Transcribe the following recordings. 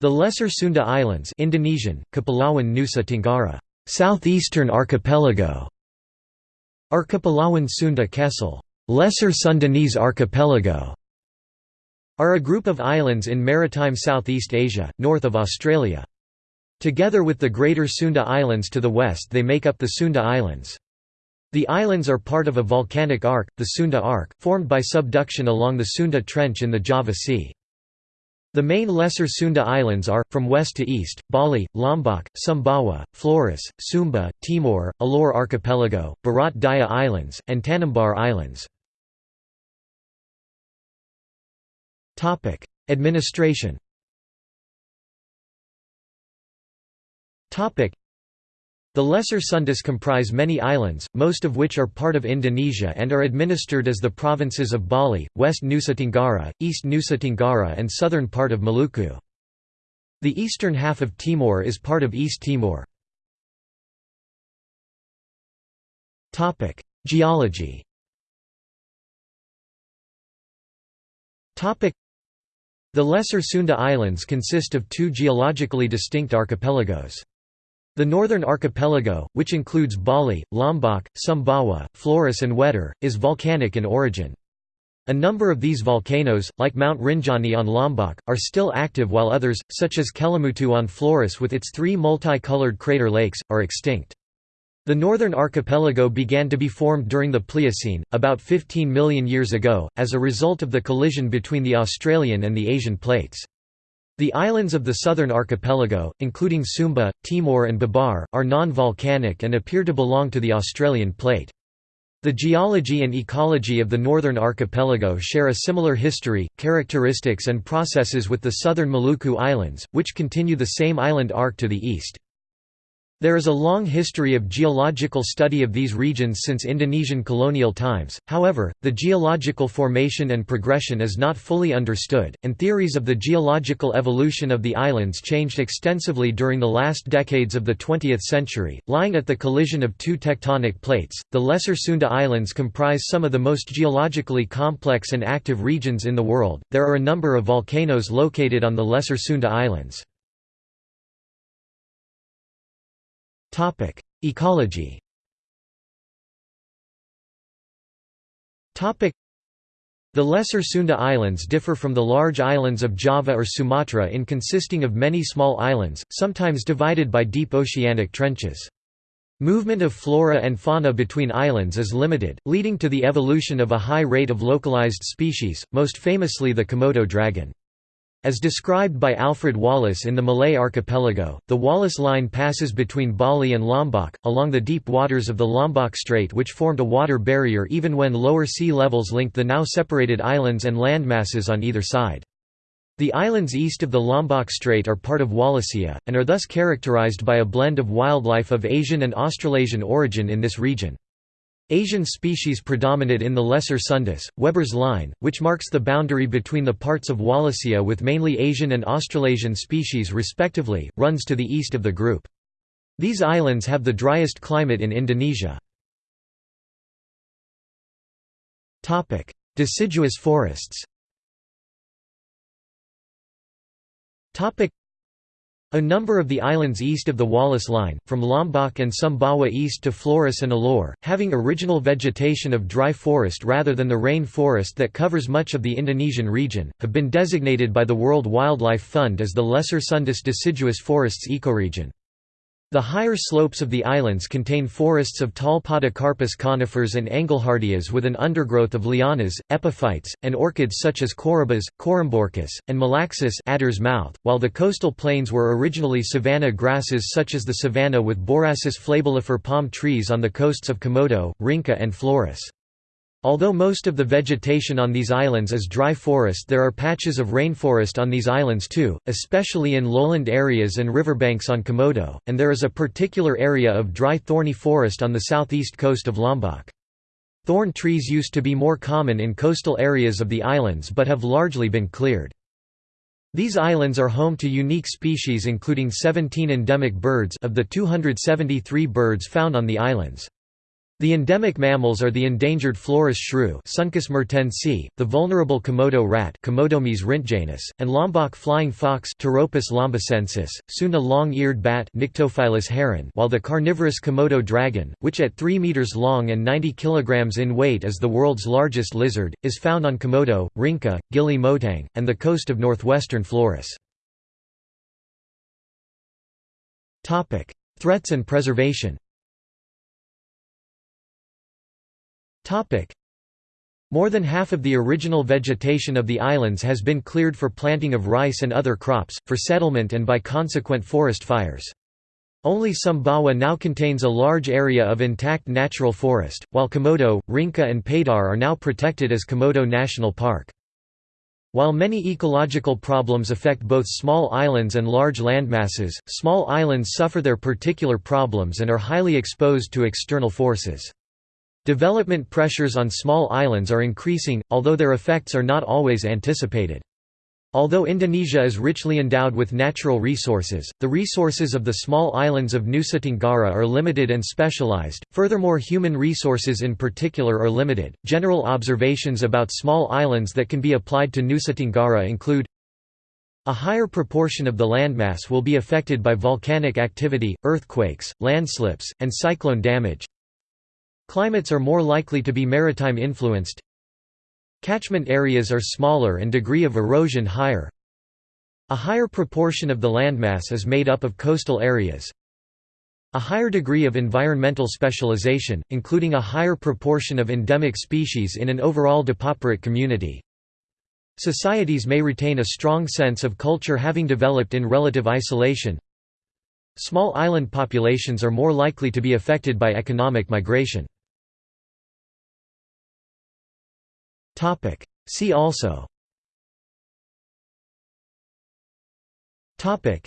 The Lesser Sunda Islands Indonesian, Kepulauan Nusa Tenggara, Southeastern Archipelago, Archipelawan Sunda Kecil Lesser Sundanese Archipelago, are a group of islands in maritime Southeast Asia, north of Australia. Together with the Greater Sunda Islands to the west they make up the Sunda Islands. The islands are part of a volcanic arc, the Sunda Arc, formed by subduction along the Sunda Trench in the Java Sea. The main Lesser Sunda Islands are, from west to east, Bali, Lombok, Sumbawa, Flores, Sumba, Timor, Alor Archipelago, Barat Daya Islands, and Tanimbar Islands. Administration the Lesser Sundas comprise many islands, most of which are part of Indonesia and are administered as the provinces of Bali, West Nusa Tenggara, East Nusa Tenggara and southern part of Maluku. The eastern half of Timor is part of East Timor. Geology The Lesser Sunda Islands consist of two geologically distinct archipelagos. The northern archipelago, which includes Bali, Lombok, Sumbawa, Flores and Wetar, is volcanic in origin. A number of these volcanoes, like Mount Rinjani on Lombok, are still active while others, such as Kelimutu on Flores with its three multi-colored crater lakes, are extinct. The northern archipelago began to be formed during the Pliocene, about 15 million years ago, as a result of the collision between the Australian and the Asian plates. The islands of the southern archipelago, including Sumba, Timor and Babar, are non-volcanic and appear to belong to the Australian plate. The geology and ecology of the northern archipelago share a similar history, characteristics and processes with the southern Maluku Islands, which continue the same island arc to the east. There is a long history of geological study of these regions since Indonesian colonial times, however, the geological formation and progression is not fully understood, and theories of the geological evolution of the islands changed extensively during the last decades of the 20th century. Lying at the collision of two tectonic plates, the Lesser Sunda Islands comprise some of the most geologically complex and active regions in the world. There are a number of volcanoes located on the Lesser Sunda Islands. Topic: Ecology. Topic: The Lesser Sunda Islands differ from the large islands of Java or Sumatra in consisting of many small islands, sometimes divided by deep oceanic trenches. Movement of flora and fauna between islands is limited, leading to the evolution of a high rate of localized species, most famously the Komodo dragon. As described by Alfred Wallace in the Malay archipelago, the Wallace Line passes between Bali and Lombok, along the deep waters of the Lombok Strait which formed a water barrier even when lower sea levels linked the now separated islands and landmasses on either side. The islands east of the Lombok Strait are part of Wallacea, and are thus characterized by a blend of wildlife of Asian and Australasian origin in this region. Asian species predominate in the Lesser Sundas. Weber's line, which marks the boundary between the parts of Wallacea with mainly Asian and Australasian species respectively, runs to the east of the group. These islands have the driest climate in Indonesia. Deciduous forests a number of the islands east of the Wallace Line, from Lombok and Sumbawa east to Flores and Alor, having original vegetation of dry forest rather than the rain forest that covers much of the Indonesian region, have been designated by the World Wildlife Fund as the Lesser Sundas deciduous forests ecoregion. The higher slopes of the islands contain forests of tall podocarpus conifers and Engelhardias with an undergrowth of lianas, epiphytes, and orchids such as Corybas, Corymborchis, and Malaxis adder's mouth, while the coastal plains were originally savanna grasses such as the savanna with Borassus flabellifer palm trees on the coasts of Komodo, Rinca and Flores. Although most of the vegetation on these islands is dry forest there are patches of rainforest on these islands too, especially in lowland areas and riverbanks on Komodo, and there is a particular area of dry thorny forest on the southeast coast of Lombok. Thorn trees used to be more common in coastal areas of the islands but have largely been cleared. These islands are home to unique species including 17 endemic birds of the 273 birds found on the islands. The endemic mammals are the endangered Flores shrew Suncus mertensi, the vulnerable Komodo rat Komodomys and Lombok flying fox Pteropus lombocensis, Sunda long-eared bat Nyctophilus heran while the carnivorous Komodo dragon, which at 3 meters long and 90 kilograms in weight is the world's largest lizard, is found on Komodo, Rinca, Gili Motang, and the coast of northwestern Flores. Threats and preservation More than half of the original vegetation of the islands has been cleared for planting of rice and other crops, for settlement and by consequent forest fires. Only Sumbawa now contains a large area of intact natural forest, while Komodo, Rinca and Padar are now protected as Komodo National Park. While many ecological problems affect both small islands and large landmasses, small islands suffer their particular problems and are highly exposed to external forces. Development pressures on small islands are increasing, although their effects are not always anticipated. Although Indonesia is richly endowed with natural resources, the resources of the small islands of Nusa Tenggara are limited and specialized. Furthermore, human resources in particular are limited. General observations about small islands that can be applied to Nusa Tenggara include a higher proportion of the landmass will be affected by volcanic activity, earthquakes, landslips, and cyclone damage. Climates are more likely to be maritime influenced. Catchment areas are smaller and degree of erosion higher. A higher proportion of the landmass is made up of coastal areas. A higher degree of environmental specialization, including a higher proportion of endemic species in an overall depauperate community. Societies may retain a strong sense of culture having developed in relative isolation. Small island populations are more likely to be affected by economic migration. Topic. See also. Topic.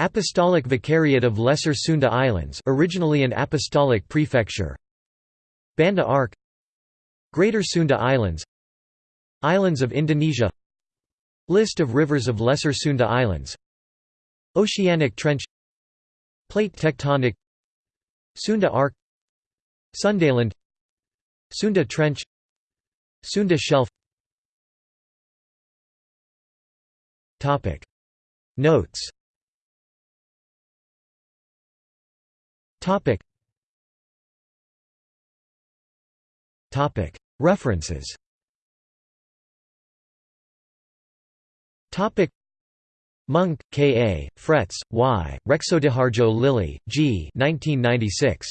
Apostolic Vicariate of Lesser Sunda Islands, originally an apostolic prefecture. Banda Arc. Greater Sunda Islands. Islands of Indonesia. List of rivers of Lesser Sunda Islands. Oceanic Trench. Plate tectonic. Sunda Arc. Sundaland. Sunda Trench. Sunda Shelf Notes References Monk, K. A., Fretes, Y., Reksodaharjo Lily, G. 1996.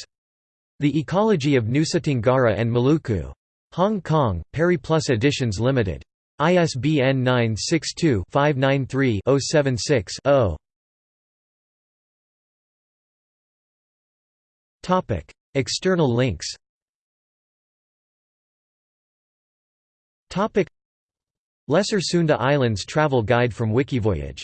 The Ecology of Nusa Tenggara and Maluku. Hong Kong, Periplus Editions Limited. ISBN 962-593-076-0. External links Lesser Sunda Islands Travel Guide from Wikivoyage